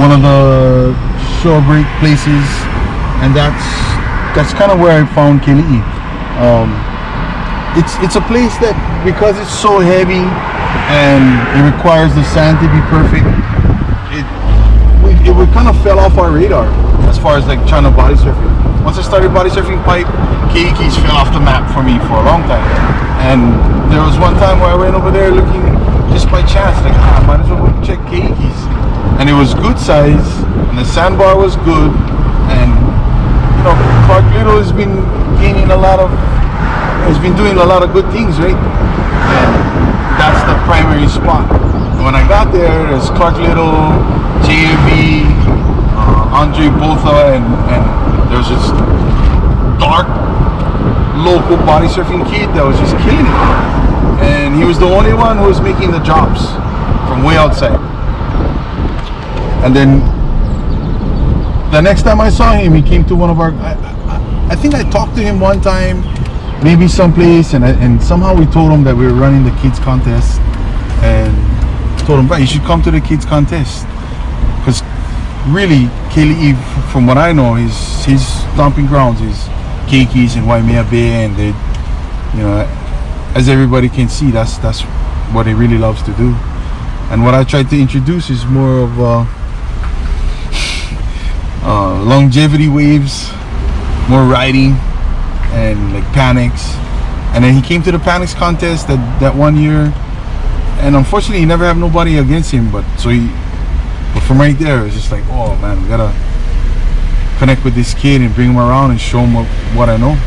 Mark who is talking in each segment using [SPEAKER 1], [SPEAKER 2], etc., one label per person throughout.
[SPEAKER 1] one of the shore break places, and that's that's kind of where I found Keli'i. Um, it's it's a place that because it's so heavy and it requires the sand to be perfect. It we, it would kind of fell off our radar as far as like trying to body surfing. Once I started body surfing pipe, Keikis fell off the map for me for a long time. And there was one time where I went over there looking just by chance, like ah, I might as well check Keikis. And it was good size, and the sandbar was good, and you know Clark Little has been gaining a lot of, has been doing a lot of good things, right? And that's the primary spot. When I got there, there's Clark Little, JMB, uh, Andre Botha, and, and there's this dark local body surfing kid that was just killing it. And he was the only one who was making the drops from way outside. And then the next time I saw him, he came to one of our. I, I, think I talked to him one time, maybe someplace, and I, and somehow we told him that we were running the kids contest, and told him, "But you should come to the kids contest," because really, Keli'i, from what I know, his his stomping grounds is Keikis and Waimea Bay, and they, you know, as everybody can see, that's that's what he really loves to do. And what I tried to introduce is more of uh, uh, longevity waves, more riding, and like panics. And then he came to the panics contest that that one year, and unfortunately, he never had nobody against him. But so he, but from right there, it's just like, oh man, we gotta connect with this kid and bring him around and show him what, what I know.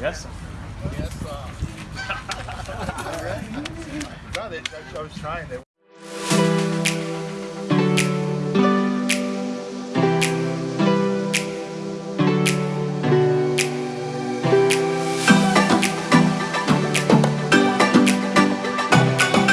[SPEAKER 2] Yes.
[SPEAKER 3] Yes, no, I was trying.